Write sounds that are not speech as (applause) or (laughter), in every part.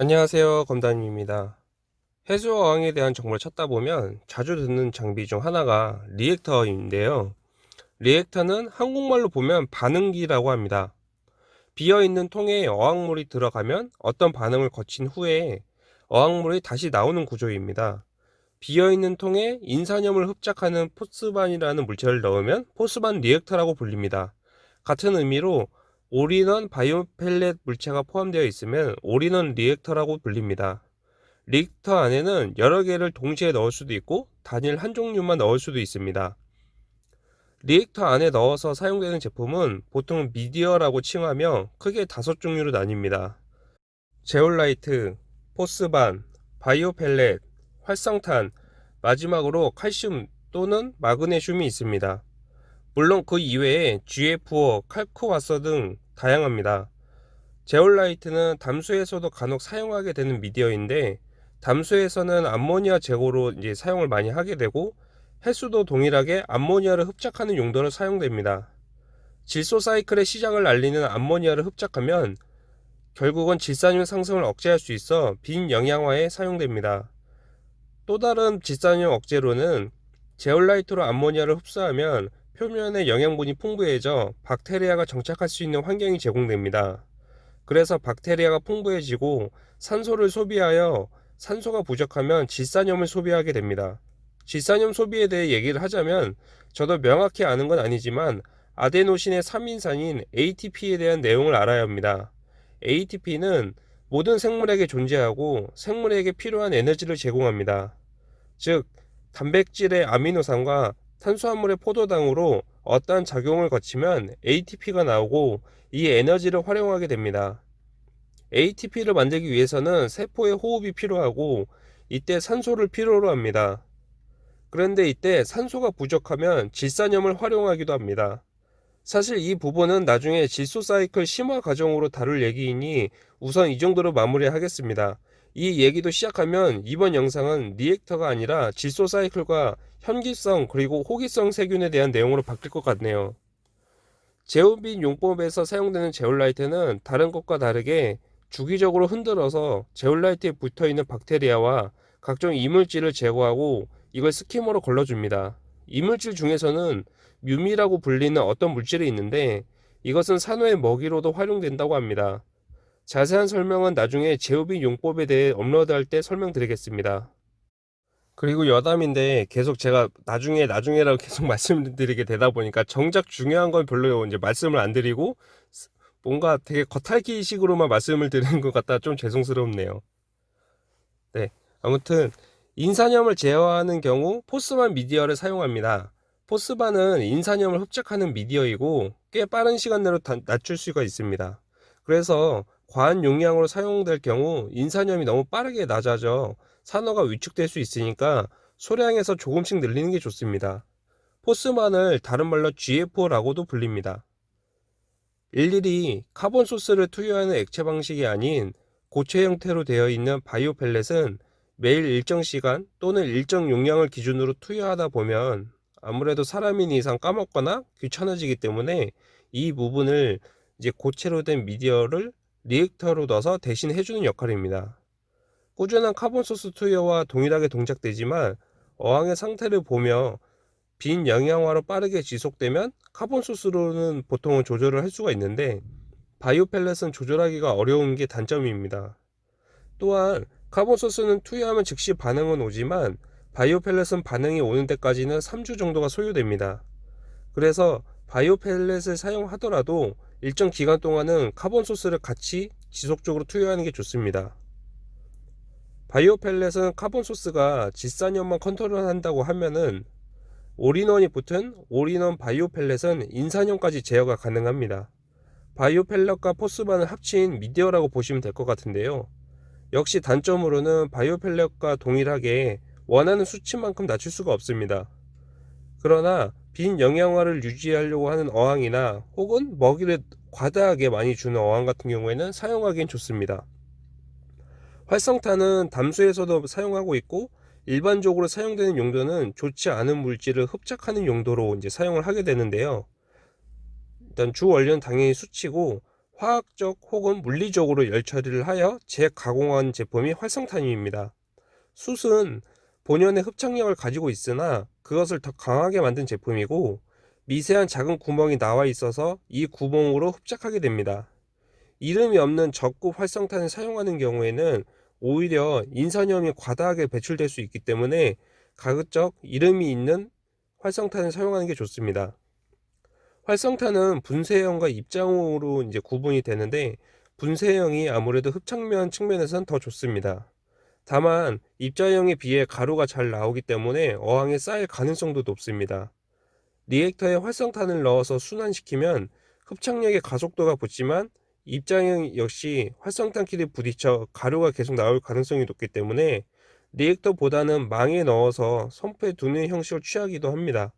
안녕하세요 검단입니다. 해수 어항에 대한 정보를 찾다 보면 자주 듣는 장비 중 하나가 리액터인데요. 리액터는 한국말로 보면 반응기라고 합니다. 비어있는 통에 어항물이 들어가면 어떤 반응을 거친 후에 어항물이 다시 나오는 구조입니다. 비어있는 통에 인산염을 흡착하는 Phosban이라는 물체를 넣으면 Phosban 리액터라고 불립니다. 같은 의미로 all-in-one bio pellet 물체가 포함되어 있으면 올인원 리액터라고 불립니다. 리액터 안에는 여러 개를 동시에 넣을 수도 있고 단일 한 종류만 넣을 수도 있습니다. 리액터 안에 넣어서 사용되는 제품은 보통 미디어라고 칭하며 크게 다섯 종류로 나뉩니다. 제올라이트, Phosban, bio pellet, 활성탄, 마지막으로 칼슘 또는 마그네슘이 있습니다. 물론 그 이외에 GFO, 칼코와서 등 다양합니다. 제올라이트는 담수에서도 간혹 사용하게 되는 미디어인데 담수에서는 암모니아 제거로 이제 사용을 많이 하게 되고 해수도 동일하게 암모니아를 흡착하는 용도로 사용됩니다. 질소 사이클의 시작을 알리는 암모니아를 흡착하면 결국은 질산율 상승을 억제할 수 있어 빈 영양화에 사용됩니다. 또 다른 질산율 억제로는 제올라이트로 암모니아를 흡수하면 표면에 영양분이 풍부해져 박테리아가 정착할 수 있는 환경이 제공됩니다. 그래서 박테리아가 풍부해지고 산소를 소비하여 산소가 부족하면 질산염을 소비하게 됩니다. 질산염 소비에 대해 얘기를 하자면 저도 명확히 아는 건 아니지만 아데노신의 3인산인 ATP에 대한 내용을 알아야 합니다. ATP는 모든 생물에게 존재하고 생물에게 필요한 에너지를 제공합니다. 즉, 단백질의 아미노산과 탄수화물의 포도당으로 어떠한 작용을 거치면 ATP가 나오고 이 에너지를 활용하게 됩니다. ATP를 만들기 위해서는 세포의 호흡이 필요하고 이때 산소를 필요로 합니다. 그런데 이때 산소가 부족하면 질산염을 활용하기도 합니다. 사실 이 부분은 나중에 질소 사이클 심화 과정으로 다룰 얘기이니 우선 이 정도로 마무리하겠습니다. 이 얘기도 시작하면 이번 영상은 리액터가 아니라 질소 사이클과 현기성 그리고 호기성 세균에 대한 내용으로 바뀔 것 같네요. 제오빈 용법에서 사용되는 제올라이트는 다른 것과 다르게 주기적으로 흔들어서 제올라이트에 붙어있는 박테리아와 각종 이물질을 제거하고 이걸 스키머로 걸러줍니다. 이물질 중에서는 뮤미라고 불리는 어떤 물질이 있는데 이것은 산호의 먹이로도 활용된다고 합니다. 자세한 설명은 나중에 제오빈 용법에 대해 업로드할 때 설명드리겠습니다. 그리고 여담인데 계속 제가 나중에 나중에라고 (laughs) 계속 말씀드리게 되다 보니까 정작 중요한 건 별로 이제 말씀을 안 드리고 뭔가 되게 겉핥기 식으로만 말씀을 드리는 것 같다 좀 죄송스럽네요. 네. 아무튼 인산염을 제어하는 경우 포스반 미디어를 사용합니다. Phosban은 인산염을 흡착하는 미디어이고 꽤 빠른 시간 내로 낮출 수가 있습니다. 그래서 과한 용량으로 사용될 경우 인산염이 너무 빠르게 낮아져 산호가 위축될 수 있으니까 소량에서 조금씩 늘리는 게 좋습니다. Phosban을 다른 말로 GFO라고도 불립니다. 일일이 carbon source를 투여하는 액체 방식이 아닌 고체 형태로 되어 있는 bio pellet은 매일 일정 시간 또는 일정 용량을 기준으로 투여하다 보면 아무래도 사람인 이상 까먹거나 귀찮아지기 때문에 이 부분을 이제 고체로 된 미디어를 리액터로 넣어서 대신 해주는 역할입니다. 꾸준한 carbon source 투여와 동일하게 동작되지만 어항의 상태를 보며 빈 영양화로 빠르게 지속되면 carbon source로는 보통은 조절을 할 수가 있는데 bio pellet은 조절하기가 어려운 게 단점입니다. 또한 carbon source는 투여하면 즉시 반응은 오지만 bio pellet은 반응이 오는 데까지는 3주 정도가 소요됩니다. 그래서 bio pellet을 사용하더라도 일정 기간 동안은 carbon source를 같이 지속적으로 투여하는 게 좋습니다. bio pellet은 carbon source가 질산염만 컨트롤한다고 하면은 all-in-one이 붙은 all-in-one bio pellet은 인산염까지 제어가 가능합니다. 바이오 펠렛과 포스반을 합친 미디어라고 보시면 될 것 같은데요. 역시 단점으로는 바이오 펠렛과 동일하게 원하는 수치만큼 낮출 수가 없습니다. 그러나 빈 영양화를 유지하려고 하는 어항이나 혹은 먹이를 과다하게 많이 주는 어항 같은 경우에는 사용하기엔 좋습니다. 활성탄은 담수에서도 사용하고 있고 일반적으로 사용되는 용도는 좋지 않은 물질을 흡착하는 용도로 이제 사용을 하게 되는데요. 일단 주 원료는 당연히 수치고 화학적 혹은 물리적으로 열 처리를 하여 재가공한 제품이 활성탄입니다. 숯은 본연의 흡착력을 가지고 있으나 그것을 더 강하게 만든 제품이고 미세한 작은 구멍이 나와 있어서 이 구멍으로 흡착하게 됩니다. 이름이 없는 적급 활성탄을 사용하는 경우에는 오히려 인산염이 과다하게 배출될 수 있기 때문에 가급적 이름이 있는 활성탄을 사용하는 게 좋습니다. 활성탄은 분쇄형과 입자형으로 이제 구분이 되는데 분쇄형이 아무래도 흡착면 측면에선 더 좋습니다. 다만 입자형에 비해 가루가 잘 나오기 때문에 어항에 쌓일 가능성도 높습니다. 리액터에 활성탄을 넣어서 순환시키면 흡착력의 가속도가 붙지만 입자형 역시 활성탄끼리 부딪혀 가루가 계속 나올 가능성이 높기 때문에 리액터보다는 망에 넣어서 sump에 두는 형식을 취하기도 합니다.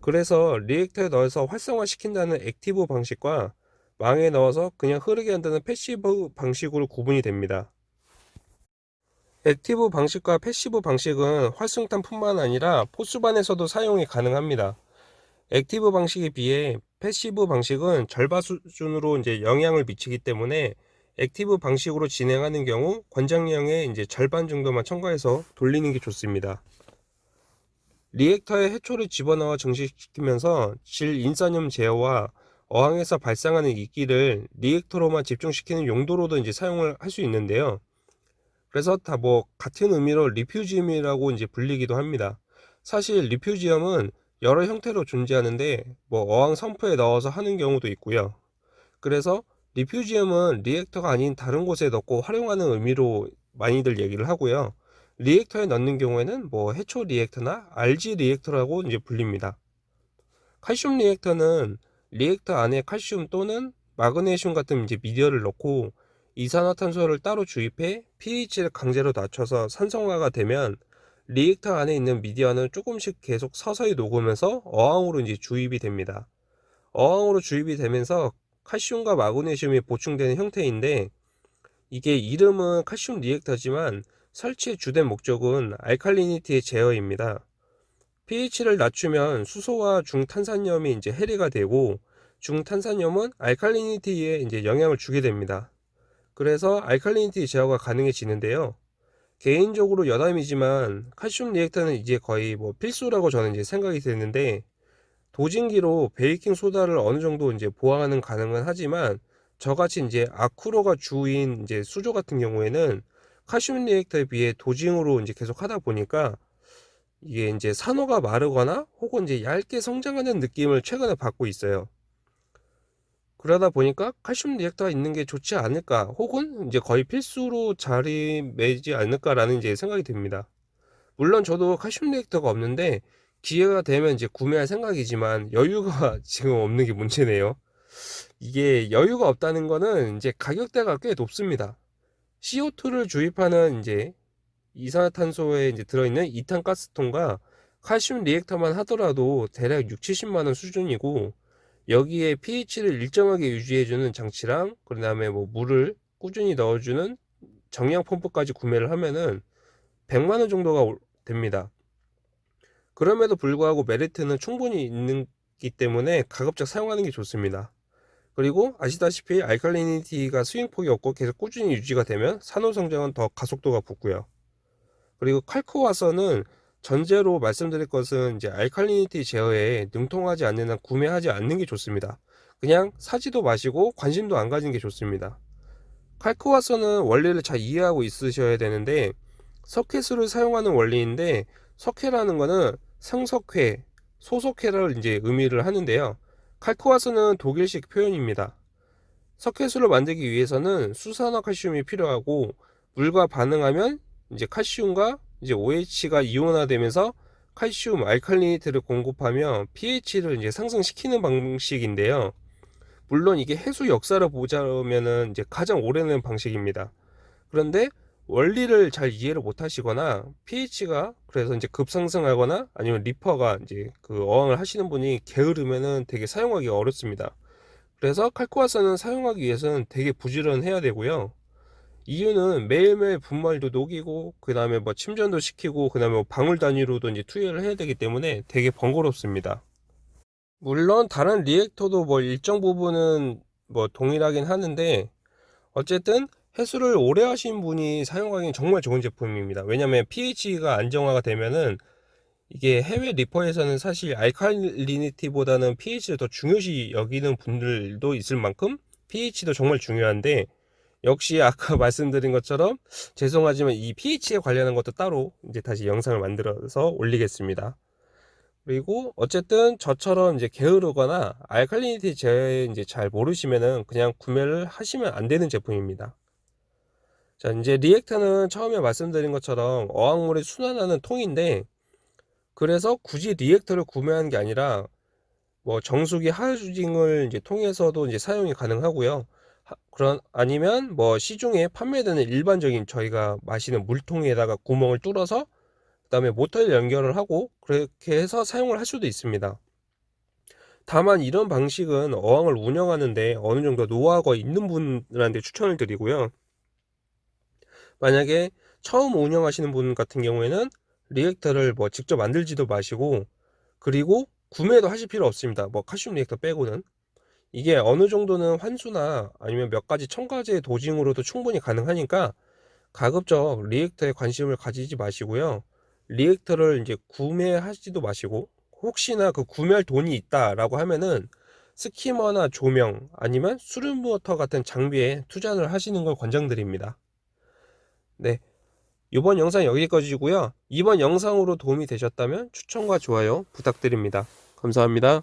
그래서 리액터에 넣어서 활성화시킨다는 active 방식과 망에 넣어서 그냥 흐르게 한다는 passive 방식으로 구분이 됩니다. active 방식과 passive 방식은 활성탄뿐만 아니라 Phosban에서도 사용이 가능합니다. active 방식에 비해 passive 방식은 절반 수준으로 이제 영향을 미치기 때문에 active 방식으로 진행하는 경우 권장량의 이제 절반 정도만 첨가해서 돌리는 게 좋습니다. 리액터에 해초를 집어넣어 증식시키면서 질 인산염 제어와 어항에서 발생하는 이끼를 리액터로만 집중시키는 용도로도 이제 사용을 할 수 있는데요. 그래서 다 뭐 같은 의미로 refugium이라고 이제 불리기도 합니다. 사실 refugium은 여러 형태로 존재하는데 뭐 어항 sump에 넣어서 하는 경우도 있고요. 그래서 refugium은 리액터가 아닌 다른 곳에 넣고 활용하는 의미로 많이들 얘기를 하고요. 리액터에 넣는 경우에는 뭐 해초 리액터나 algae 리액터라고 이제 불립니다. 칼슘 리액터는 리액터 안에 칼슘 또는 마그네슘 같은 이제 미디어를 넣고 이산화탄소를 따로 주입해 pH를 강제로 낮춰서 산성화가 되면 리액터 안에 있는 미디어는 조금씩 계속 서서히 녹으면서 어항으로 이제 주입이 됩니다. 어항으로 주입이 되면서 칼슘과 마그네슘이 보충되는 형태인데 이게 이름은 칼슘 리액터지만 설치의 주된 목적은 알칼리니티의 제어입니다. pH를 낮추면 수소와 중탄산염이 이제 해리가 되고 중탄산염은 알칼리니티에 이제 영향을 주게 됩니다. 그래서 알칼리니티 제어가 가능해지는데요. 개인적으로 여담이지만 칼슘 리액터는 이제 거의 뭐 필수라고 저는 이제 생각이 되는데 도진기로 베이킹 소다를 어느 정도 이제 보강하는 가능은 하지만 저같이 이제 아쿠로가 주인 이제 수조 같은 경우에는 칼슘 리액터에 비해 도징으로 이제 계속 하다 보니까 이게 이제 산호가 마르거나 혹은 이제 얇게 성장하는 느낌을 최근에 받고 있어요. 그러다 보니까 칼슘 리액터가 있는 게 좋지 않을까 혹은 이제 거의 필수로 자리 매지 않을까라는 이제 생각이 듭니다. 물론 저도 칼슘 리액터가 없는데 기회가 되면 이제 구매할 생각이지만 여유가 (laughs) 지금 없는 게 문제네요. 이게 여유가 없다는 거는 이제 가격대가 꽤 높습니다. CO2를 주입하는 이제 이산화탄소에 이제 들어있는 이탄 가스통과 칼슘 리액터만 하더라도 대략 6, 70만 원 수준이고 여기에 pH를 일정하게 유지해주는 장치랑 그 다음에 뭐 물을 꾸준히 넣어주는 정량 펌프까지 구매를 하면은 100만원 정도가 됩니다. 그럼에도 불구하고 메리트는 충분히 있기 때문에 가급적 사용하는 게 좋습니다. 그리고 아시다시피 알칼리니티가 스윙폭이 없고 계속 꾸준히 유지가 되면 산호 성장은 더 가속도가 붙고요. 그리고 칼코와서는 전제로 말씀드릴 것은 이제 알칼리니티 제어에 능통하지 않는 한 구매하지 않는 게 좋습니다. 그냥 사지도 마시고 관심도 안 가진 게 좋습니다. 칼코와서는 원리를 잘 이해하고 있으셔야 되는데 석회수를 사용하는 원리인데 석회라는 거는 성석회, 소석회를 이제 의미를 하는데요. 칼코와서는 독일식 표현입니다. 석회수를 만들기 위해서는 수산화 칼슘이 필요하고 물과 반응하면 이제 칼슘과 이제 OH가 이온화되면서 칼슘 알칼리니트를 공급하며 pH를 이제 상승시키는 방식인데요. 물론 이게 해수 역사를 보자면은 이제 가장 오래된 방식입니다. 그런데 원리를 잘 이해를 못 하시거나 pH가 그래서 이제 급상승하거나 아니면 리퍼가 이제 그 어항을 하시는 분이 게으르면은 되게 사용하기 어렵습니다. 그래서 칼코아산은 사용하기 위해서는 되게 부지런해야 되고요. 이유는 매일매일 분말도 녹이고 그 다음에 뭐 침전도 시키고 그 다음에 뭐 방울 단위로도 이제 투여를 해야 되기 때문에 되게 번거롭습니다 물론 다른 리액터도 뭐 일정 부분은 뭐 동일하긴 하는데 어쨌든 해수를 오래 하신 분이 사용하기엔 정말 좋은 제품입니다. 왜냐면 pH가 안정화가 되면은 이게 해외 리퍼에서는 사실 알칼리니티보다는 pH를 더 중요시 여기는 분들도 있을 만큼 pH도 정말 중요한데 역시 아까 (laughs) 말씀드린 것처럼 죄송하지만 이 pH에 관련한 것도 따로 이제 다시 영상을 만들어서 올리겠습니다. 그리고 어쨌든 저처럼 이제 게으르거나 알칼리니티 제 이제 잘 모르시면은 그냥 구매를 하시면 안 되는 제품입니다. 자, 이제 리액터는 처음에 말씀드린 것처럼 어항물에 순환하는 통인데 그래서 굳이 리액터를 구매하는 게 아니라 뭐 정수기 하유징을 이제 통해서도 이제 사용이 가능하고요. 하- 그런 아니면 뭐 시중에 판매되는 일반적인 저희가 마시는 물통에다가 구멍을 뚫어서 그 다음에 모터를 연결을 하고 그렇게 해서 사용을 할 수도 있습니다. 다만 이런 방식은 어항을 운영하는데 어느 정도 노하우가 있는 분들한테 추천을 드리고요. 만약에 처음 운영하시는 분 같은 경우에는 리액터를 뭐 직접 만들지도 마시고 그리고 구매도 하실 필요 없습니다. 뭐 칼슘 리액터 빼고는 이게 어느 정도는 환수나 아니면 몇 가지 첨가제 dosing으로도 충분히 가능하니까 가급적 리액터에 관심을 가지지 마시고요. 리액터를 이제 구매하지도 마시고 혹시나 그 구매할 돈이 있다라고 하면은 skimmer나 조명 아니면 수류 모터 같은 장비에 투자를 하시는 걸 권장드립니다. 네. 이번 영상 여기까지고요. 이번 영상으로 도움이 되셨다면 추천과 좋아요 부탁드립니다. 감사합니다.